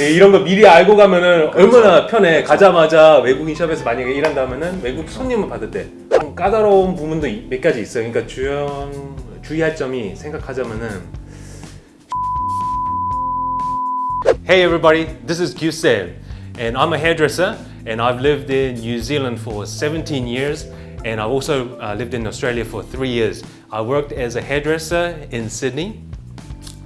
예, 이런 거 미리 알고 가면은 얼마나 편해. 가자마자 외국인 샵에서 만약에 일한다면은 외국 손님을 받을 때좀 까다로운 부분도 이- 몇 가지 있어요. 그러니까 주연 주의할 점이 생각하자면은 Hey everybody, this is Gusel and I'm a hairdresser and I've lived in New Zealand for 17 years and I've also uh, lived in Australia for 3 years. I worked as a hairdresser in Sydney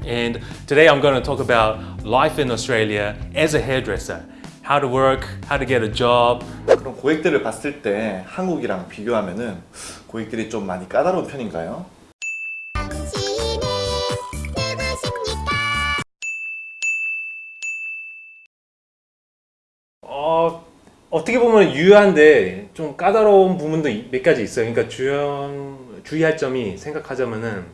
and today I'm going to talk about life in Australia as a hairdresser. How to work, how to get a job. 그럼 고객들을 봤을 때 한국이랑 비교하면은 고객들이 좀 많이 까다로운 편인가요? 어, 어떻게 보면 유효한데 좀 까다로운 부분도 이- 몇 가지 있어요. 그러니까 주연 주의할 점이 생각하자면은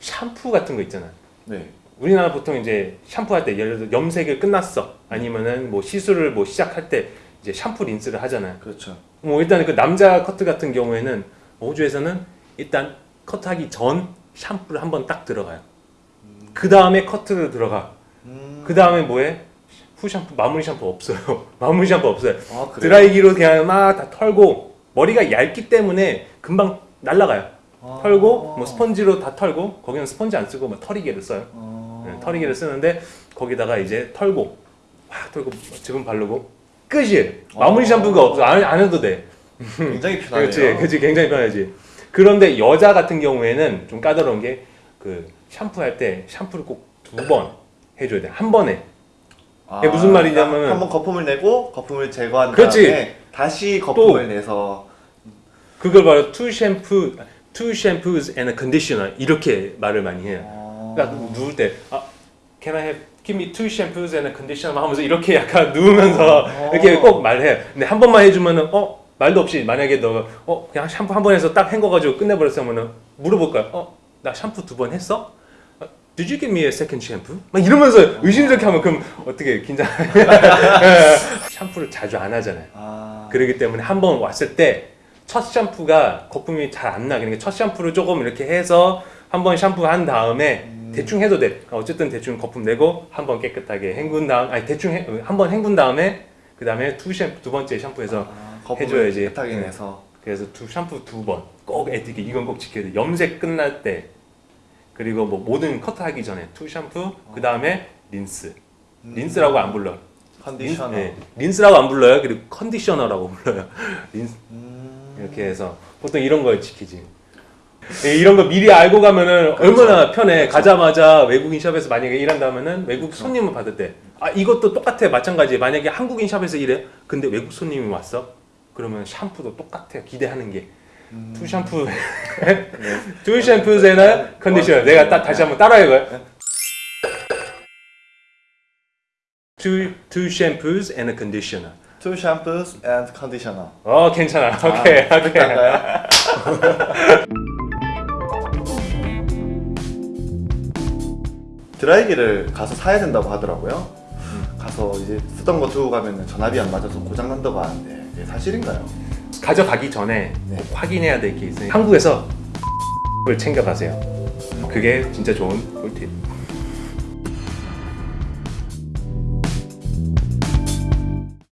샴푸 같은 거 있잖아요. 네. 우리나라 보통 이제 샴푸할 때 예를 들어 염색을 끝났어 아니면은 뭐 시술을 뭐 시작할 때 이제 샴푸 린스를 하잖아요. 그렇죠. 뭐 일단 그 남자 커트 같은 경우에는 호주에서는 일단 커트하기 전 샴푸를 한번 딱 들어가요. 그 다음에 커트를 들어가. 음. 그 다음에 뭐해? 후 샴푸 마무리 샴푸 없어요. 마무리 샴푸 없어요. 아? 드라이기로 그냥 막 다 털고 머리가 얇기 때문에 금방 날라가요. 아. 털고 뭐 스펀지로 다 털고 거기는 스펀지 안 쓰고 뭐 털이개를 써요. 어. 네, 털이개를 쓰는데 거기다가 이제 털고 확 털고 지분 바르고 끝이에요. 마무리 어. 샴푸가 없어 안, 안 해도 돼. 굉장히 편하네요. 그렇지, 그렇지, 굉장히 편하지. 그런데 여자 같은 경우에는 좀 까다로운 게 그 샴푸할 때 샴푸를 꼭 두 번 해줘야 돼. 한 번에. 아, 이게 무슨 말이냐면은- 한번 거품을 내고 거품을 제거한 그렇지. 다음에 다시 거품을 내서 그걸 바로 two shampoo, two shampoos and a conditioner 이렇게 말을 많이 해요. 어. 그러니까 누울 때 아, can I have give me two shampoos and a conditioner 하면서 이렇게 약간 누우면서 어. 이렇게 꼭 말해요. 근데 한 번만 해주면은 어 말도 없이 만약에 너어 그냥 샴푸 한 번 해서 딱 헹궈가지고 끝내버렸으면은 물어볼 거야. 어나 샴푸 두 번 했어? 어, Did you give me a second shampoo? 막 이러면서 의심스럽게 하면 그럼 어떻게 긴장? 샴푸를 자주 안 하잖아요. 아. 그러기 때문에 한 번 왔을 때 첫 샴푸가 거품이 잘 안 나. 그러니까 첫 샴푸를 조금 이렇게 해서 한 번 샴푸 한 다음에 음. 대충 해도 돼. 어쨌든 대충 거품 내고 한 번 깨끗하게 헹군 다음, 아니 대충 한 번 헹군 다음에 그 다음에 two shampoo 두 번째 샴푸해서 아, 해줘야지. 깨끗하게 네. 내서 그래서 두 샴푸 두 번 꼭 에티켓 이건 꼭 지켜야 돼. 염색 끝날 때 그리고 뭐 모든 커트 하기 전에 two shampoo 그 다음에 린스. 린스라고 안 불러. 컨디셔너. 린, 네, 린스라고 안 불러요. 그리고 컨디셔너라고 불러요. 린스 음. 이렇게 해서 보통 이런 걸 지키지. 예, 이런 거 미리 알고 가면은 얼마나 편해. 가자마자 외국인 shop에서 만약에 일한다면은 외국 손님을 받을 때. 아, 이것도 똑같아. 마찬가지. 만약에 한국인 shop에서 일해. 근데 외국 손님이 왔어. 그러면 샴푸도 똑같아. 기대하는 게. Two shampoo. Two shampoo and conditioner. 내가 따, 다시 한번 따라해 봐요. Two, two shampoos and a conditioner. Two shampoos and conditioner. 어, 괜찮아. 오케이, 오케이. 그럴까요? 드라이기를 가서 사야 된다고 하더라고요. 가서 이제 쓰던 거 두고 가면 전압이 안 맞아서 고장 난다고 하는데 이게 사실인가요? 가져가기 전에 네. 꼭 확인해야 될 게 있어요. 한국에서 를 챙겨가세요. 그게 진짜 좋은 꿀팁.